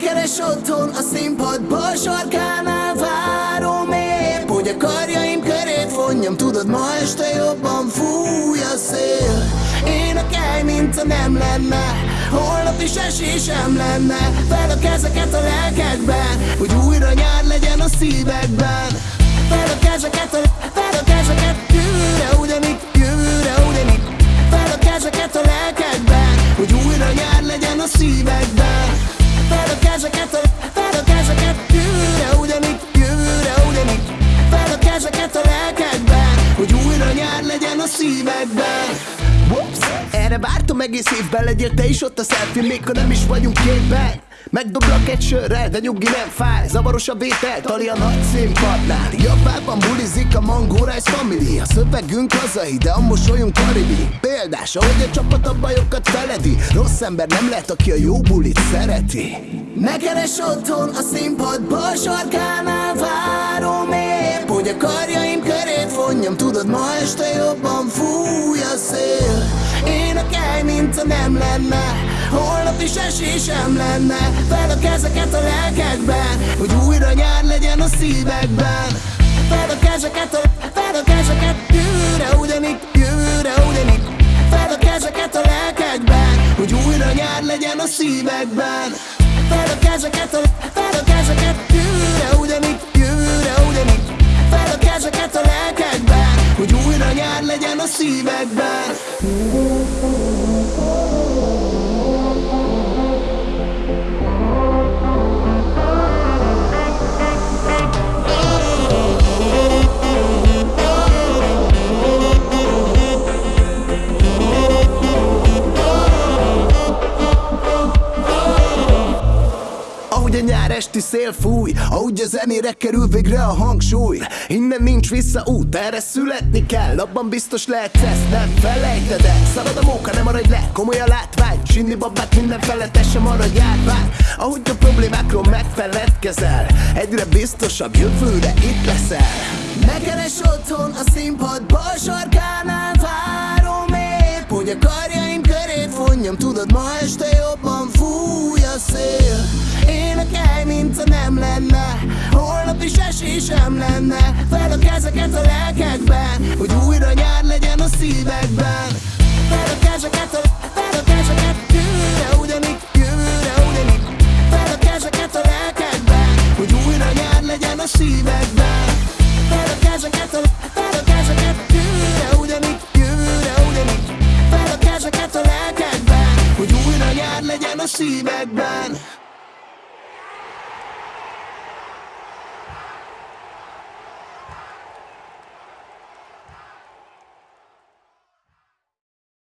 Keres otthon a színpad bal sarkánál várom épp Hogy a karjaim körét vonjam. Tudod ma este jobban fúj nem lenne. Holnap is esésem lenne. Fel a kezeket a lelkekben Hogy újra nyár legyen a szívekben. Fel a kezeket, a, fel a kezeket Jövőre ugyanitt, jövőre ugyanitt. Fel a kezeket a lelkekben Hogy újra nyár legyen a szívekben. Fel a kezeket, fel a kezeket Jövőre ugyanitt, jövőre ugyanitt. Fel a kezeket a lelkekben Hogy újra nyár legyen a szívekben. Erre vártam egész évben, legyél te is ott a selfie Még ha nem is vagyunk képben Megdoblak egy sörrel, de nyugi nem fáj Zavaros a vétel, tali a nagy színpadnál. Japánban bulizik a Mango Rice Family A szövegünk hazai, de a mosolyunk karibi. Példás, ahogy a csapat a bajokat feledi Rossz ember nem lehet, aki a jó bulit szereti. Ne otthon a színpad bal sarkánál Várom épp, hogy a karjaim körét vonjam Tudod, ma este jobban fúj Ha nem lenne. Holnap is esésem lenne. Fel a kezeket a lelkekben Hogy újra nyár legyen a szívekben. Fel a kezeket, a, fel a kezeket Jövőre ugyanitt, jövőre ugyanitt. Fel a kezeket a lelkekben Hogy újra nyár legyen a szívekben. Fel a kezeket, a, fel a kezeket Jövőre ugyanitt, jövőre ugyanitt. Fel a kezeket a lelkekben Hogy újra nyár legyen a szívekben. Ahogy a esti szél fúj Ahogy a zenére kerül végre a hangsúly. Innen nincs vissza út, erre születni kell Abban biztos lehet ezt nem felejted el. Szalad a móka, nem maradj le, komoly a látvány. Sinni babát minden felett, sem maradj járvány. Ahogy a problémákról megfeledkezel Egyre biztosabb jövőre itt leszel. Megkeres otthon a színpad bal sarkánál lenne Fel a kezeket a lelkekben Hogy újra nyár legyen a szívekben. Fel a kezeket, a, fel a kezeket ugyanitt, jövőre ugyanitt Fel a kezeket a Hogy újra nyár a szívekben. Fel a kezeket, a, fel a kezeket ugyanitt, jövőre ugyanitt Fel a kezeket a Hogy újra nyár a szívekben